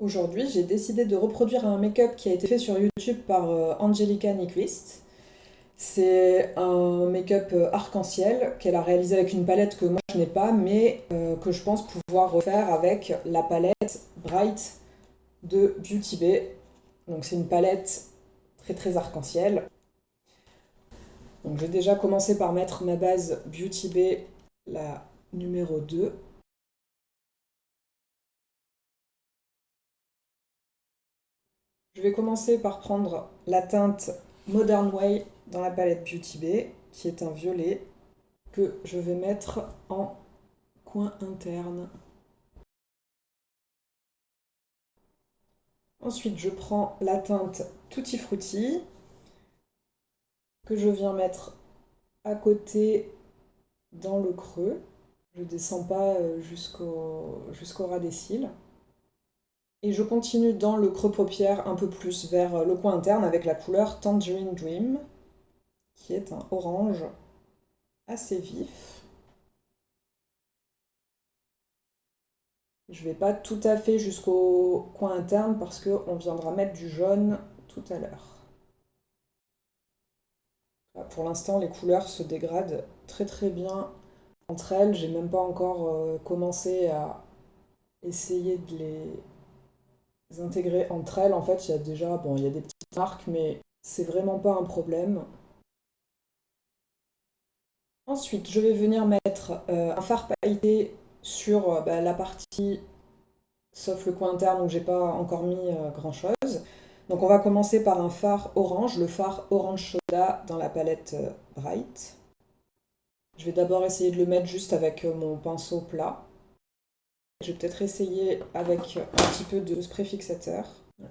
Aujourd'hui, j'ai décidé de reproduire un make-up qui a été fait sur YouTube par euh, Angelica Nyquist. C'est un make-up euh, arc-en-ciel qu'elle a réalisé avec une palette que moi je n'ai pas, mais euh, que je pense pouvoir refaire avec la palette Bright de Beauty Bay. Donc c'est une palette très très arc-en-ciel. Donc j'ai déjà commencé par mettre ma base Beauty Bay, la numéro 2. Je vais commencer par prendre la teinte Modern Way dans la palette Beauty Bay, qui est un violet, que je vais mettre en coin interne. Ensuite, je prends la teinte Tutti Frutti, que je viens mettre à côté dans le creux. Je ne descends pas euh, jusqu'au ras des cils. Et je continue dans le creux paupière un peu plus vers le coin interne avec la couleur Tangerine Dream, qui est un orange assez vif. Je ne vais pas tout à fait jusqu'au coin interne parce qu'on viendra mettre du jaune tout à l'heure. Pour l'instant, les couleurs se dégradent très très bien entre elles. J'ai même pas encore euh, commencé à essayer de les intégrer entre elles, en fait, il y a déjà, bon, il y a des petites marques, mais c'est vraiment pas un problème. Ensuite, je vais venir mettre euh, un fard pailleté sur euh, bah, la partie, sauf le coin interne où j'ai pas encore mis euh, grand chose. Donc on va commencer par un fard orange, le fard orange soda dans la palette Bright. Je vais d'abord essayer de le mettre juste avec mon pinceau plat. Je vais peut-être essayer avec un petit peu de spray fixateur.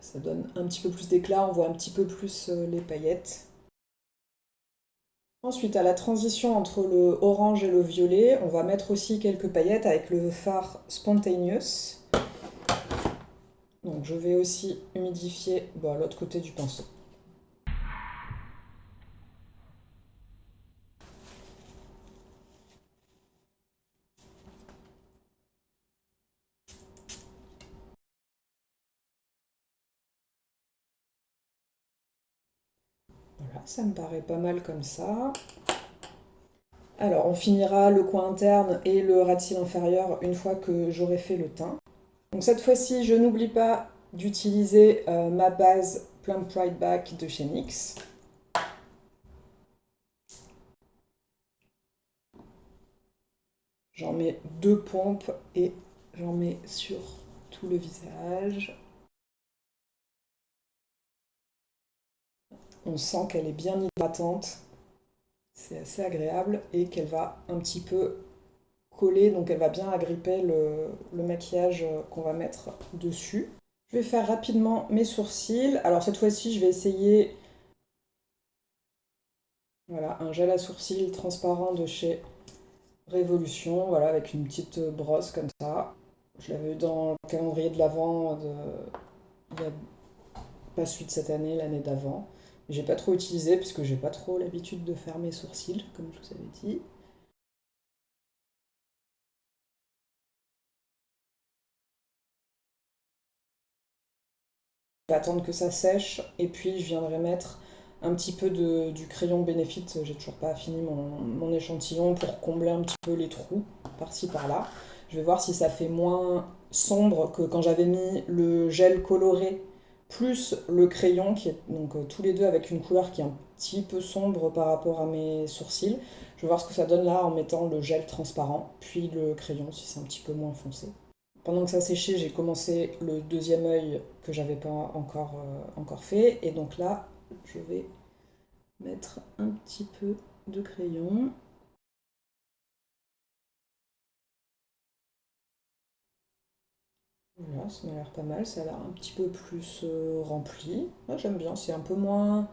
ça donne un petit peu plus d'éclat, on voit un petit peu plus euh, les paillettes. Ensuite, à la transition entre le orange et le violet, on va mettre aussi quelques paillettes avec le fard Spontaneous. Donc je vais aussi humidifier l'autre côté du pinceau. Ça me paraît pas mal comme ça. Alors, on finira le coin interne et le cils inférieur une fois que j'aurai fait le teint. Donc cette fois-ci, je n'oublie pas d'utiliser euh, ma base Plum Pride Back de chez NYX. J'en mets deux pompes et j'en mets sur tout le visage. On sent qu'elle est bien hydratante, c'est assez agréable et qu'elle va un petit peu coller, donc elle va bien agripper le, maquillage qu'on va mettre dessus. Je vais faire rapidement mes sourcils. Alors cette fois-ci, je vais essayer voilà, un gel à sourcils transparent de chez Révolution, voilà, avec une petite brosse comme ça. Je l'avais eu dans le calendrier de l'Avent, de... il n'y a pas de cette année, l'année d'avant. J'ai pas trop utilisé parce que j'ai pas trop l'habitude de faire mes sourcils, comme je vous avais dit. Je vais attendre que ça sèche et puis je viendrai mettre un petit peu de, du crayon Benefit. J'ai toujours pas fini mon, mon, échantillon pour combler un petit peu les trous par-ci par-là. Je vais voir si ça fait moins sombre que quand j'avais mis le gel coloré plus le crayon, qui est donc euh, tous les deux avec une couleur qui est un petit peu sombre par rapport à mes sourcils. Je vais voir ce que ça donne là en mettant le gel transparent, puis le crayon si c'est un petit peu moins foncé. Pendant que ça séchait, j'ai commencé le deuxième œil que j'avais pas encore, euh, encore fait. Et donc là, je vais mettre un petit peu de crayon. Voilà, ça m'a l'air pas mal, ça a l'air un petit peu plus euh, rempli. Moi j'aime bien, c'est un peu moins...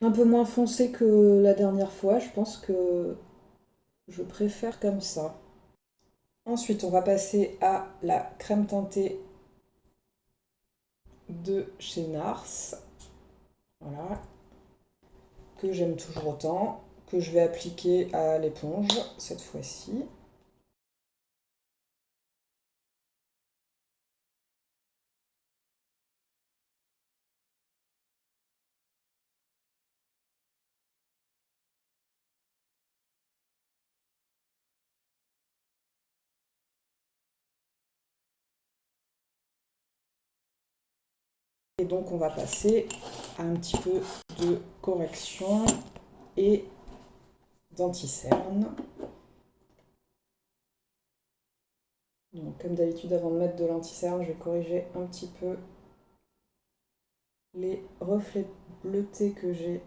Un peu moins foncé que la dernière fois, je pense que je préfère comme ça. Ensuite, on va passer à la crème teintée de chez Nars. Voilà. Que j'aime toujours autant. Que je vais appliquer à l'éponge cette fois-ci. Donc on va passer à un petit peu de correction et d'anti-cerne. comme d'habitude, avant de mettre de l'anti-cerne, je vais corriger un petit peu les reflets bleutés que j'ai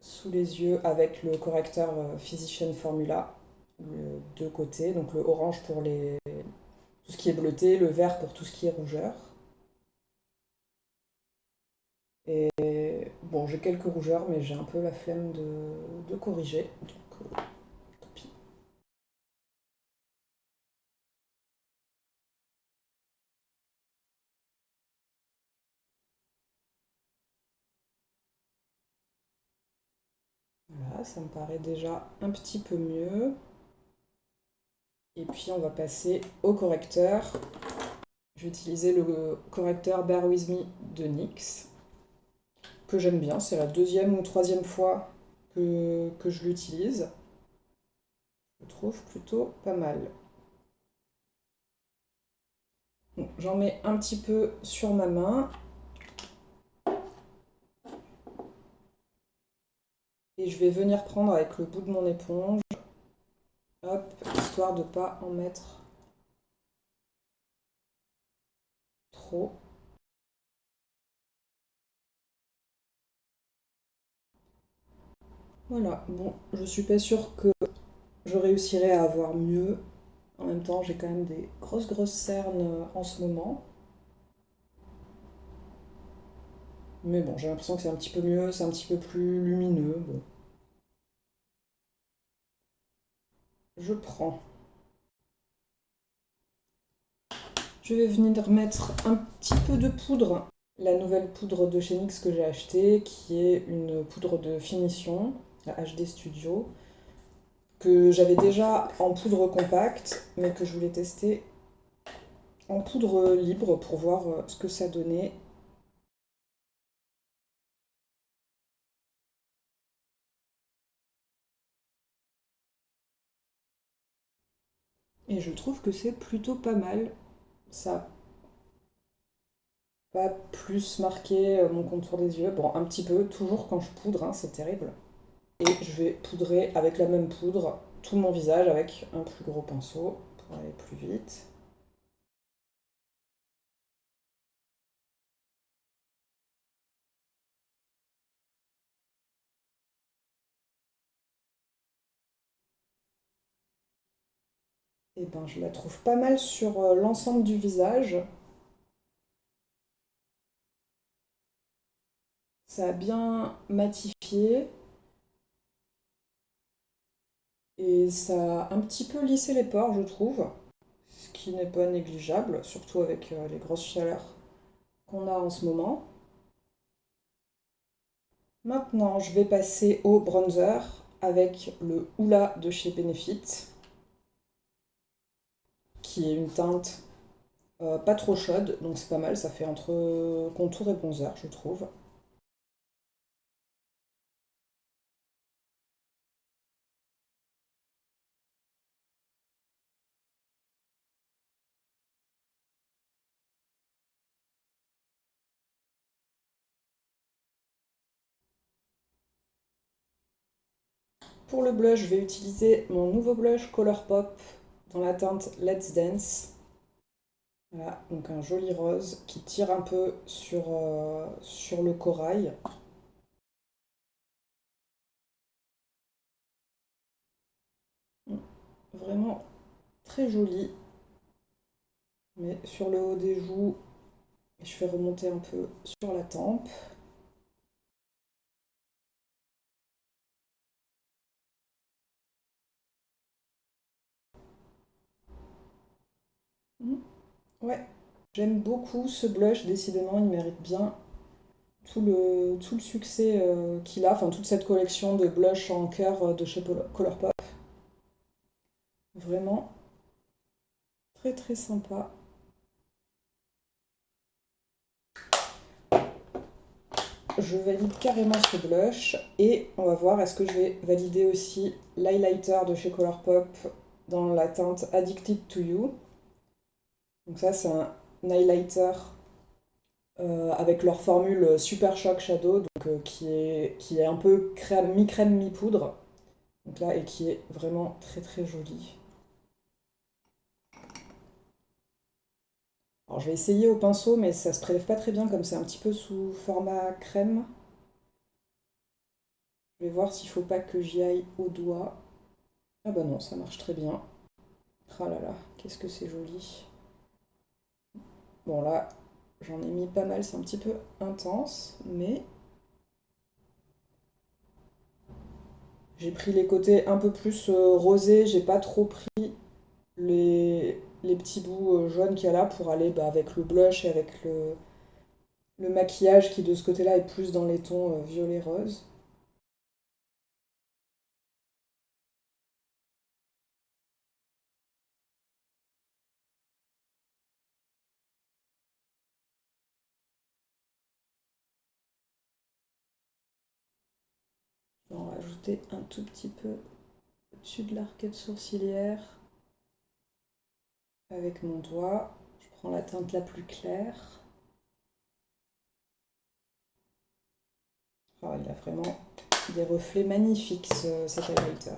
sous les yeux avec le correcteur euh, Physician Formula, le deux côtés, donc le orange pour tout ce qui est bleuté, le vert pour tout ce qui est rougeur. Et bon, j'ai quelques rougeurs, mais j'ai un peu la flemme de, corriger, donc euh, tant pis. Voilà, ça me paraît déjà un petit peu mieux. Et puis on va passer au correcteur. Je vais utiliser le correcteur Bear With Me de NYX que j'aime bien. C'est la deuxième ou troisième fois que, je l'utilise. Je trouve plutôt pas mal. J'en mets un petit peu sur ma main. Et je vais venir prendre avec le bout de mon éponge. Histoire de ne pas en mettre trop. Voilà, bon, je suis pas sûre que je réussirai à avoir mieux. En même temps, j'ai quand même des grosses grosses cernes euh, en ce moment. Mais bon, j'ai l'impression que c'est un petit peu mieux, c'est un petit peu plus lumineux. Bon. Je prends. Je vais venir mettre un petit peu de poudre. La nouvelle poudre de chez NYX que j'ai achetée, qui est une poudre de finition la HD Studio, que j'avais déjà en poudre compacte, mais que je voulais tester en poudre libre pour voir euh, ce que ça donnait. Et je trouve que c'est plutôt pas mal. Ça pas plus marqué euh, mon contour des yeux. Bon, un petit peu, toujours quand je poudre, hein, c'est terrible. Et je vais poudrer avec la même poudre tout mon visage avec un plus gros pinceau pour aller plus vite. Et eh ben je la trouve pas mal sur euh, l'ensemble du visage. Ça a bien matifié. Et ça a un petit peu lissé les pores, je trouve, ce qui n'est pas négligeable, surtout avec euh, les grosses chaleurs qu'on a en ce moment. Maintenant, je vais passer au bronzer avec le Oula de chez Benefit, qui est une teinte euh, pas trop chaude, donc c'est pas mal, ça fait entre contour et bronzer, je trouve. Pour le blush, je vais utiliser mon nouveau blush Colourpop dans la teinte Let's Dance. Voilà, donc un joli rose qui tire un peu sur, euh, sur le corail. Vraiment très joli. Mais sur le haut des joues, je fais remonter un peu sur la tempe. Ouais, j'aime beaucoup ce blush, décidément, il mérite bien tout le, tout le succès euh, qu'il a, enfin toute cette collection de blush en cœur euh, de chez Colourpop. Vraiment très très sympa. Je valide carrément ce blush et on va voir est-ce que je vais valider aussi l'highlighter de chez Colourpop dans la teinte Addicted to You? Donc ça, c'est un highlighter avec leur formule Super Shock Shadow, donc, qui, est, qui est un peu mi-crème, mi-poudre. Donc là, et qui est vraiment très très jolie. Alors je vais essayer au pinceau, mais ça se prélève pas très bien comme c'est un petit peu sous format crème. Je vais voir s'il faut pas que j'y aille au doigt. Ah bah non, ça marche très bien. Ah là là, qu'est-ce que c'est joli. Bon là, j'en ai mis pas mal, c'est un petit peu intense, mais... J'ai pris les côtés un peu plus euh, rosés, j'ai pas trop pris les, petits bouts euh, jaunes qu'il y a là pour aller bah, avec le blush et avec le, le maquillage qui de ce côté-là est plus dans les tons euh, violet-rose. Rajouter un tout petit peu au-dessus de l'arcade sourcilière avec mon doigt. Je prends la teinte la plus claire. Oh, il a vraiment des reflets magnifiques cet highlighter.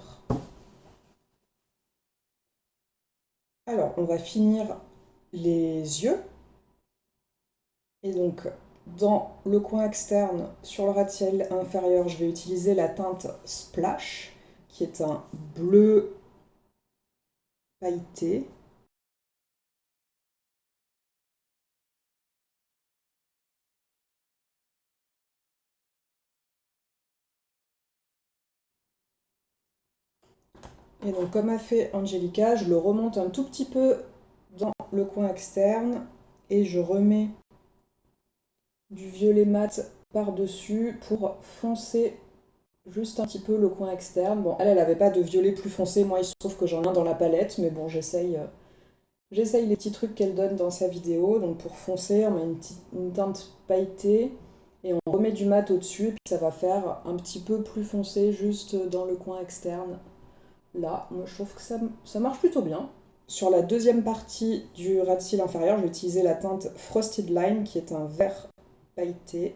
Alors, on va finir les yeux. Et donc, dans le coin externe, sur le ras inférieur, je vais utiliser la teinte Splash, qui est un bleu pailleté. Et donc comme a fait Angelica, je le remonte un tout petit peu dans le coin externe et je remets du violet mat par-dessus pour foncer juste un petit peu le coin externe. Bon, elle, elle n'avait pas de violet plus foncé, moi il se trouve que j'en ai un dans la palette, mais bon, j'essaye euh, les petits trucs qu'elle donne dans sa vidéo. Donc pour foncer, on met une, teinte pailletée et on remet du mat au-dessus, et puis ça va faire un petit peu plus foncé juste dans le coin externe là, moi je trouve que ça, marche plutôt bien. Sur la deuxième partie du ras de cils inférieur, je vais utiliser la teinte Frosted Line qui est un vert Et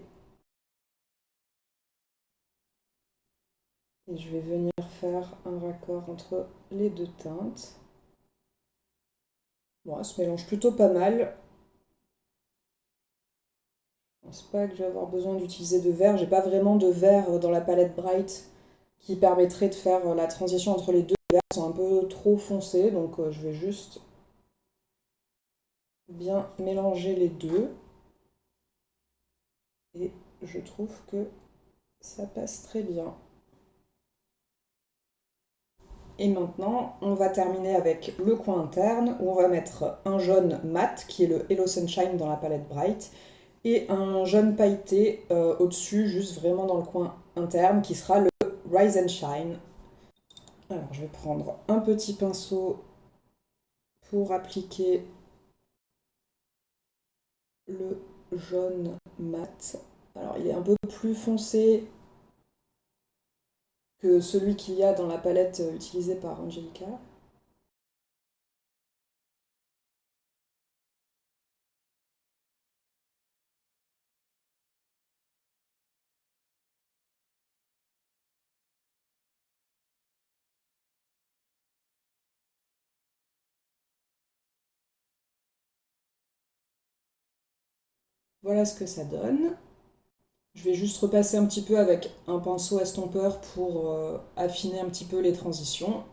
je vais venir faire un raccord entre les deux teintes. Bon, ça se mélange plutôt pas mal. Je pense pas que je vais avoir besoin d'utiliser de vert. J'ai pas vraiment de vert dans la palette Bright qui permettrait de faire la transition entre les deux. Verres sont un peu trop foncés, donc euh, je vais juste bien mélanger les deux. Et je trouve que ça passe très bien. Et maintenant, on va terminer avec le coin interne, où on va mettre un jaune mat, qui est le Hello Sunshine dans la palette Bright, et un jaune pailleté euh, au-dessus, juste vraiment dans le coin interne, qui sera le Rise and Shine. Alors, je vais prendre un petit pinceau pour appliquer le jaune mat. Alors, il est un peu plus foncé que celui qu'il y a dans la palette utilisée par Angelica. Voilà ce que ça donne. Je vais juste repasser un petit peu avec un pinceau estompeur pour euh, affiner un petit peu les transitions.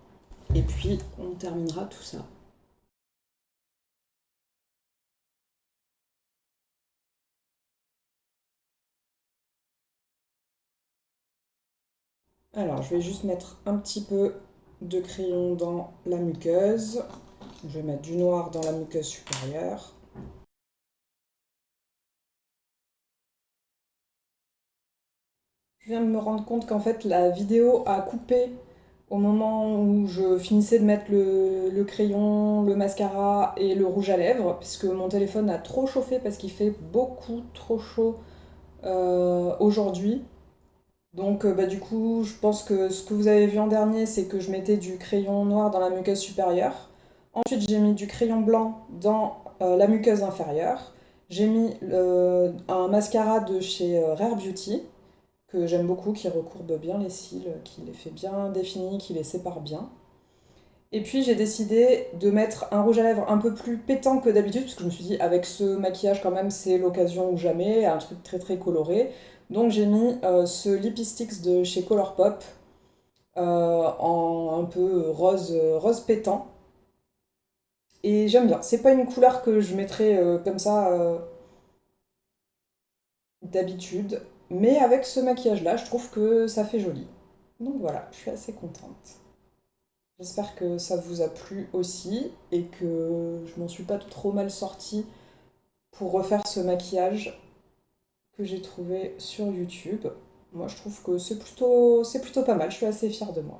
Et puis, on terminera tout ça. Alors, je vais juste mettre un petit peu de crayon dans la muqueuse. Je vais mettre du noir dans la muqueuse supérieure. Je viens de me rendre compte qu'en fait la vidéo a coupé au moment où je finissais de mettre le, crayon, le mascara et le rouge à lèvres, puisque mon téléphone a trop chauffé parce qu'il fait beaucoup trop chaud euh, aujourd'hui. Donc euh, bah, du coup, je pense que ce que vous avez vu en dernier, c'est que je mettais du crayon noir dans la muqueuse supérieure. Ensuite, j'ai mis du crayon blanc dans euh, la muqueuse inférieure. J'ai mis un mascara de chez Rare Beauty, que j'aime beaucoup, qui recourbe bien les cils, qui les fait bien définis, qui les sépare bien. Et puis j'ai décidé de mettre un rouge à lèvres un peu plus pétant que d'habitude, parce que je me suis dit, avec ce maquillage quand même, c'est l'occasion ou jamais, un truc très très coloré. Donc j'ai mis euh, ce Lipsticks de chez Colourpop, en un peu rose, rose pétant. Et j'aime bien. C'est pas une couleur que je mettrais euh, comme ça euh, d'habitude. Mais avec ce maquillage-là, je trouve que ça fait joli. Donc voilà, je suis assez contente. J'espère que ça vous a plu aussi et que je m'en suis pas trop mal sortie pour refaire ce maquillage que j'ai trouvé sur YouTube. Moi, je trouve que c'est plutôt, plutôt pas mal. Je suis assez fière de moi.